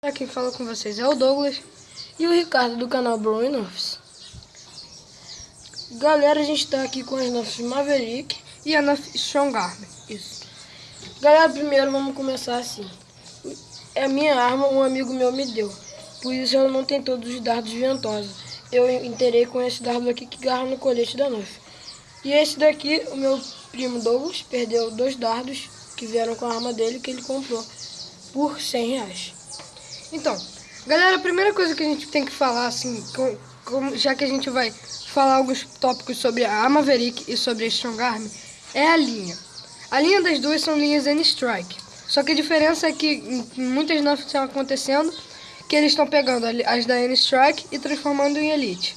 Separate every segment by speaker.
Speaker 1: Aqui fala com vocês é o Douglas e o Ricardo do canal Brown Nerfs. Galera, a gente tá aqui com as Nerfs Maverick e a Nerf Strong. Isso. Galera, primeiro vamos começar assim. É a minha arma, um amigo meu me deu. Por isso ela não tem todos os dardos ventosos. Eu inteirei com esse dardo aqui que garra no colete da Nerf. E esse daqui, o meu primo Douglas, perdeu dois dardos que vieram com a arma dele que ele comprou por 100 reais. Então, galera, a primeira coisa que a gente tem que falar, assim, com, com, já que a gente vai falar alguns tópicos sobre a Maverick e sobre a Strong Arm, é a linha. A linha das duas são linhas N-Strike. Só que a diferença é que muitas nerfs estão acontecendo que eles estão pegando as da N-Strike e transformando em Elite.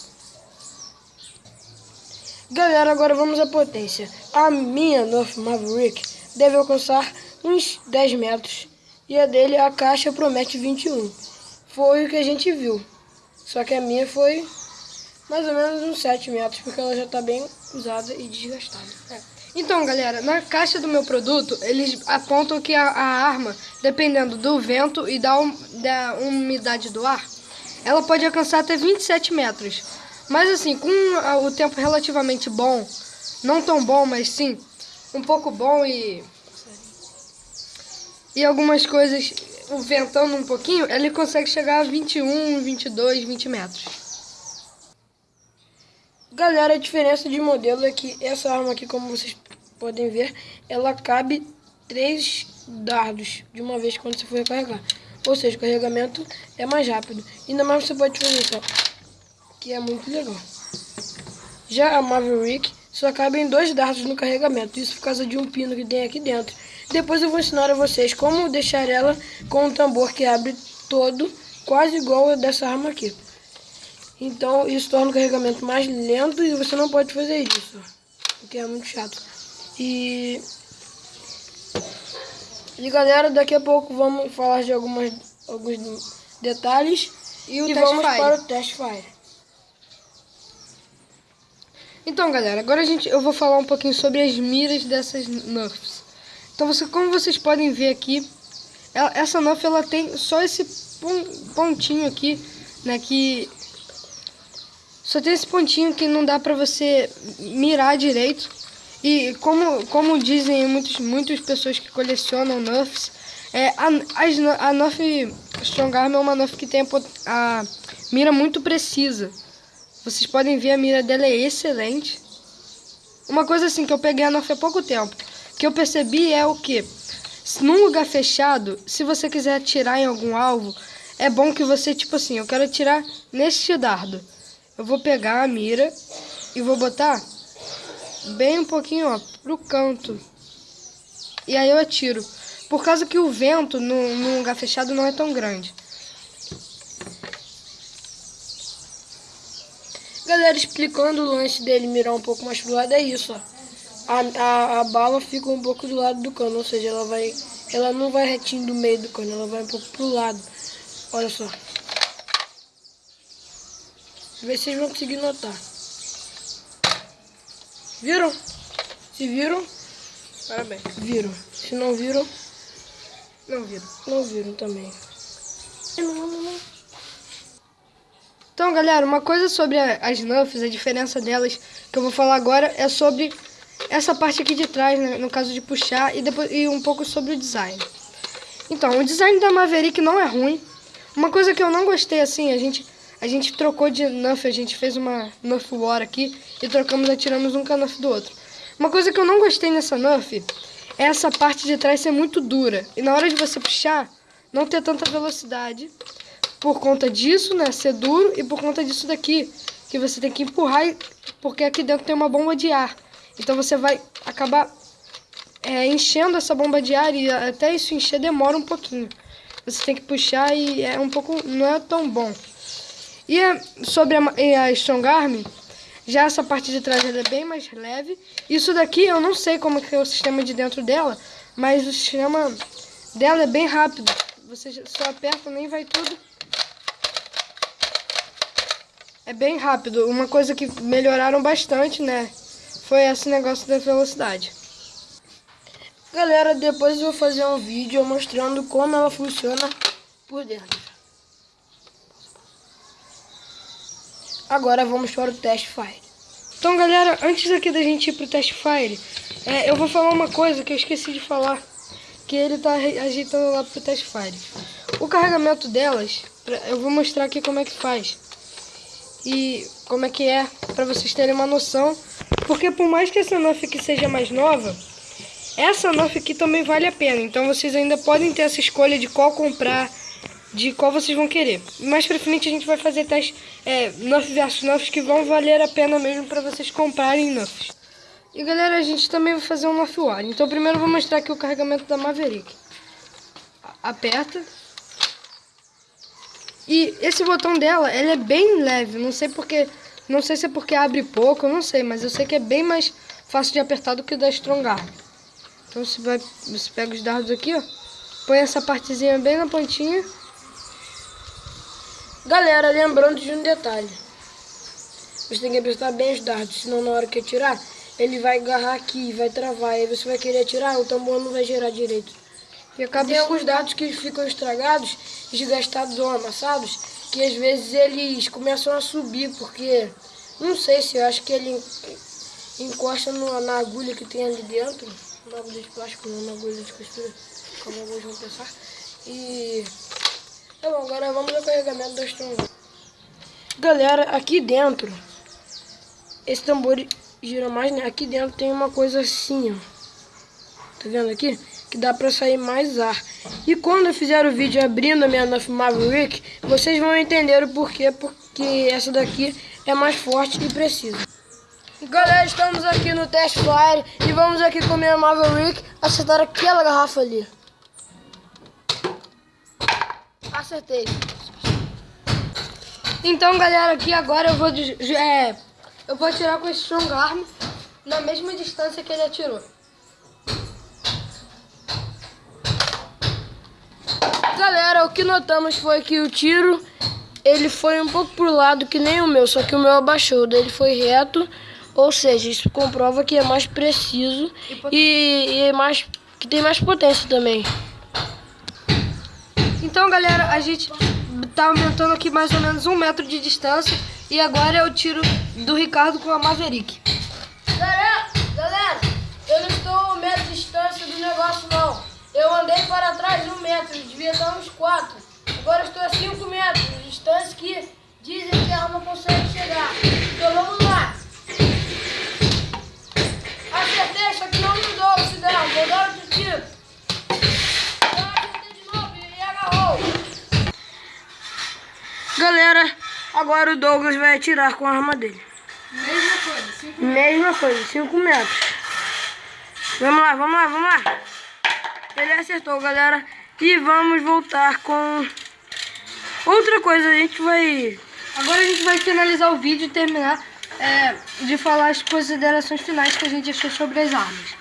Speaker 1: Galera, agora vamos à potência. A minha Nerf Maverick deve alcançar uns 10 metros e a dele, a caixa, promete 21. Foi o que a gente viu. Só que a minha foi mais ou menos uns 7 metros, porque ela já está bem usada e desgastada. É. Então, galera, na caixa do meu produto, eles apontam que a, a arma, dependendo do vento e da, um, da umidade do ar, ela pode alcançar até 27 metros. Mas assim, com o tempo relativamente bom, não tão bom, mas sim, um pouco bom e e algumas coisas ventando um pouquinho, ele consegue chegar a 21, 22, 20 metros. Galera, a diferença de modelo é que essa arma aqui, como vocês podem ver, ela cabe três dardos de uma vez quando você for recarregar. Ou seja, o carregamento é mais rápido. Ainda mais você pode fazer isso, ó, que é muito legal. Já a Maverick só cabe em dois dardos no carregamento, isso por causa de um pino que tem aqui dentro. Depois eu vou ensinar a vocês como deixar ela com um tambor que abre todo, quase igual a dessa arma aqui. Então isso torna o carregamento mais lento e você não pode fazer isso, porque é muito chato. E, e galera, daqui a pouco vamos falar de algumas, alguns detalhes e, e vamos fire. para o test fire. Então galera, agora a gente, eu vou falar um pouquinho sobre as miras dessas Nerfs. Então, você, como vocês podem ver aqui, ela, essa Nuff ela tem só esse pontinho aqui, né, que só tem esse pontinho que não dá pra você mirar direito. E como, como dizem muitos, muitas pessoas que colecionam Nuffs, é, a, a, a Nuff Strong Arm é uma Nuff que tem a, a mira muito precisa. Vocês podem ver a mira dela é excelente. Uma coisa assim que eu peguei a Nuff há pouco tempo que eu percebi é o que num lugar fechado, se você quiser atirar em algum alvo, é bom que você, tipo assim, eu quero atirar neste dardo. Eu vou pegar a mira e vou botar bem um pouquinho, ó, pro canto. E aí eu atiro. Por causa que o vento num lugar fechado não é tão grande. Galera, explicando o lance dele mirar um pouco mais pro lado, é isso, ó a, a, a bala fica um pouco do lado do cano, ou seja, ela vai, ela não vai retinho do meio do cano, ela vai um pouco pro lado. Olha só. Vê se vocês vão conseguir notar. Viram? Se viram? Parabéns. Viram. Se não viram, não viram. Não viram também. Então, galera, uma coisa sobre as Nuffs, a diferença delas que eu vou falar agora é sobre essa parte aqui de trás, né, no caso de puxar, e, depois, e um pouco sobre o design. Então, o design da Maverick não é ruim. Uma coisa que eu não gostei, assim, a gente, a gente trocou de Nuff, a gente fez uma Nuff War aqui, e trocamos, atiramos um Nuff do outro. Uma coisa que eu não gostei nessa Nuff é essa parte de trás ser muito dura. E na hora de você puxar, não ter tanta velocidade. Por conta disso, né, ser duro, e por conta disso daqui, que você tem que empurrar, porque aqui dentro tem uma bomba de ar. Então você vai acabar é, enchendo essa bomba de ar e até isso encher demora um pouquinho. Você tem que puxar e é um pouco, não é tão bom. E é, sobre a, a Strong Arm, já essa parte de trás é bem mais leve. Isso daqui eu não sei como que é o sistema de dentro dela, mas o sistema dela é bem rápido. Você só aperta, nem vai tudo. É bem rápido. Uma coisa que melhoraram bastante, né? Foi esse negócio da velocidade. Galera, depois eu vou fazer um vídeo mostrando como ela funciona
Speaker 2: por dentro. Agora vamos para o teste fire.
Speaker 1: Então, galera, antes aqui da gente ir pro teste fire, é, eu vou falar uma coisa que eu esqueci de falar, que ele tá ajeitando lá pro teste fire. O carregamento delas, eu vou mostrar aqui como é que faz. E como é que é, para vocês terem uma noção. Porque por mais que essa Nerf aqui seja mais nova, essa Nerf aqui também vale a pena. Então vocês ainda podem ter essa escolha de qual comprar, de qual vocês vão querer. Mais pra frente a gente vai fazer testes é, Nerf versus Nerfs que vão valer a pena mesmo para vocês comprarem Nerfs. E galera, a gente também vai fazer um Nerf War. Então primeiro eu vou mostrar aqui o carregamento da Maverick. Aperta. E esse botão dela, ele é bem leve. Não sei porque, não sei se é porque abre pouco, eu não sei, mas eu sei que é bem mais fácil de apertar do que o da Strongarm. Então você vai, você pega os dardos aqui, ó, põe essa partezinha bem na pontinha.
Speaker 2: Galera, lembrando de um detalhe. Você tem que apertar bem os dardos, senão na hora que atirar, ele vai agarrar aqui, vai travar. Aí você vai querer atirar, o tambor não vai girar direito. E acaba tem alguns dados que ficam estragados, desgastados ou amassados, que às vezes eles começam a subir, porque não sei se eu acho que ele encosta no, na agulha que tem ali dentro, na agulha de plástico, não na agulha de costura, como alguns vão pensar. E tá bom, agora vamos ao carregamento do Strong. Galera, aqui dentro, esse tambor gira mais, né? Aqui dentro tem uma coisa assim, ó. Tá vendo aqui? Que dá para sair mais ar. E quando eu fizer o vídeo abrindo a minha Nuff Maverick, vocês vão entender o porquê, porque essa daqui é mais forte e precisa. Galera, estamos aqui no Test Fire e vamos aqui com a minha Maverick acertar aquela garrafa ali. Acertei.
Speaker 1: Então, galera, aqui agora eu vou, é, eu vou atirar com esse Strong Arm na mesma distância que ele atirou.
Speaker 2: O que notamos foi que o tiro ele foi um pouco pro lado que nem o meu, só que o meu abaixou, dele foi reto, ou seja, isso comprova que é mais preciso e, e é mais que tem mais potência também.
Speaker 1: Então, galera, a gente tá aumentando aqui mais ou menos um metro de distância e agora é o tiro do Ricardo com a Maverick.
Speaker 2: Andei para trás um metro, devia estar uns quatro. Agora estou a cinco metros, distância que dizem que a arma consegue chegar. Então vamos lá. Acertei, só que não mudou o cigarro. Vou dar outro tiro. Eu acertei de novo e agarrou. Galera, agora o Douglas vai atirar com a arma dele.
Speaker 1: Mesma coisa, 5 metros.
Speaker 2: Mesma coisa, 5 metros. Vamos lá, vamos lá, vamos lá. Ele acertou, galera. E vamos voltar com outra coisa. A gente vai...
Speaker 1: Agora a gente vai finalizar o vídeo e terminar é, de falar as considerações finais que a gente achou sobre as armas.